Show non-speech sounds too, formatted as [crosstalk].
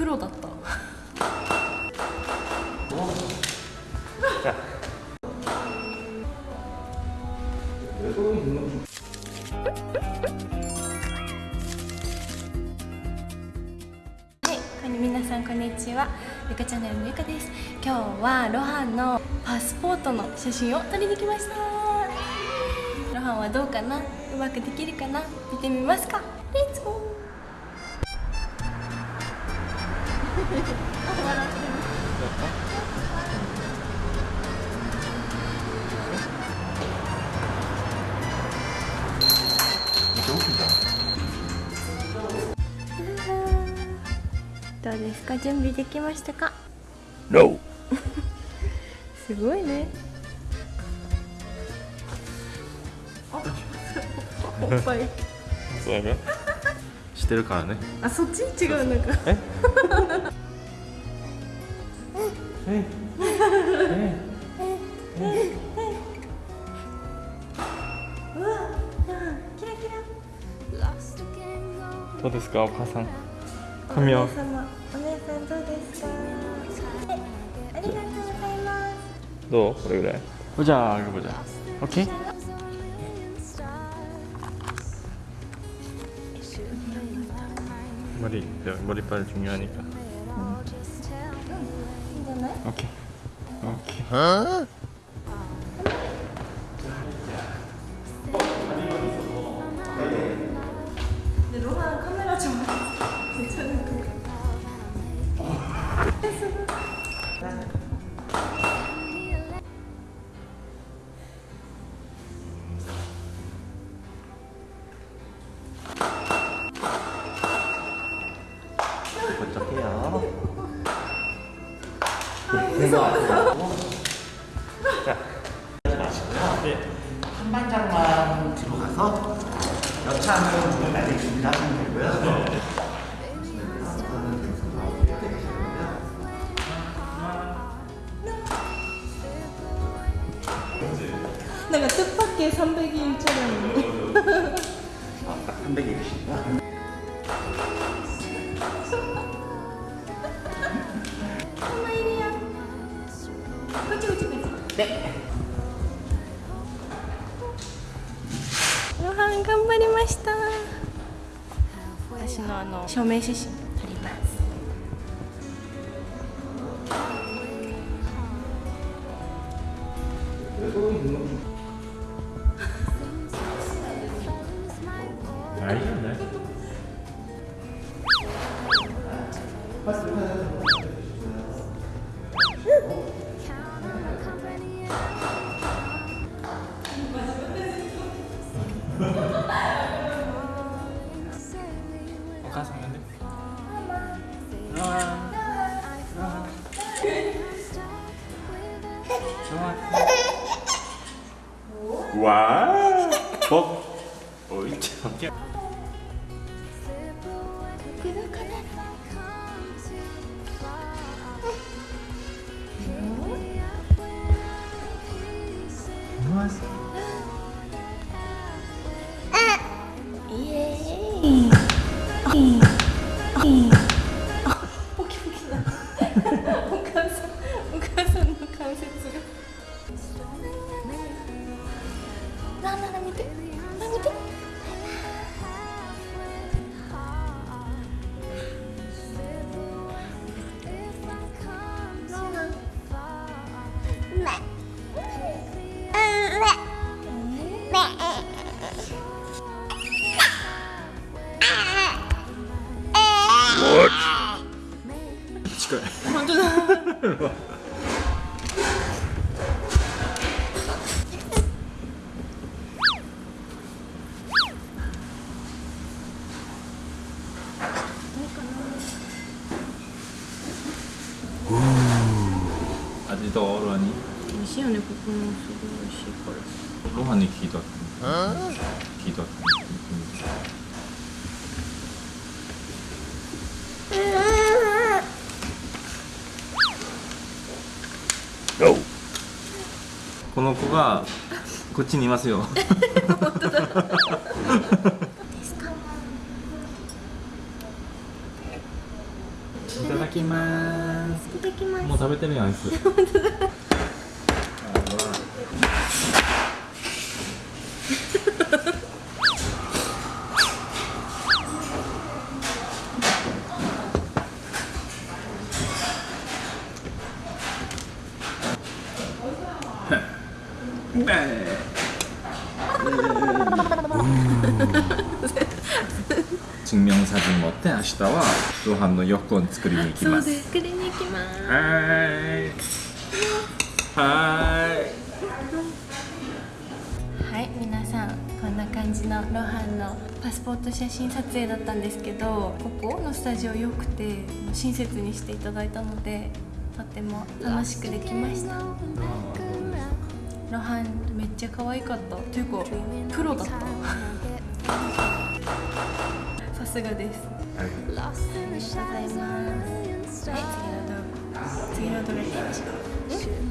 プロだったはい、こんに皆さんこんにちは。ゆかチャンネルのゆかです。今日はロハンのパスポートの写真を撮りに来ました。ロハンはどうかな？うまくできるかな？見てみますか。レッツゴー。どうですか？準備できましたか？No! [laughs] すごいね。おっぱい。そうやね。[laughs] してるからね。あそっち？違うなんか。え？ うわキラキラどうですかお母さん髪をお姉様お姉さんどうですかありがとうございますどうこれぐらいじゃあ이거보자 오케이 머리 머리빨 중요하니까 오케이 오케이 어? 근데 로한 카메라 [laughs] 무서워. 자, 하지 마시고요. 네. 한 반장만 뒤로 가서 여차하면 문을 날리기 준비하시면 되고요. 네. 내가 뜻밖의 300일 줄 알았는데. 아, 딱 300일이신가? ロハン頑張りました。私のあの証明写真撮ります 와, 뭐? 어이 참. 예. 예. 거야 완전 아직도 어러니? 2시간에 9분 쓰고 10분 걸렸어. 로하니 기도. 기도. この子がこっちにいますよ。いただきます。いただきます。もう食べてるやんアイス 증명사진 못해 아시다와 또한번 여권作りに行きます。 네, 作りに行きます。んな感じのロハンのパスポート写真撮影だったんですけどここのスタジオ良くて親切にしていただいたのでとても楽しくできました。ロハンめっちゃ可愛かった。というかプロだった。[laughs] さすがです。ありがとうございますはい次の動画次の動画行きましょう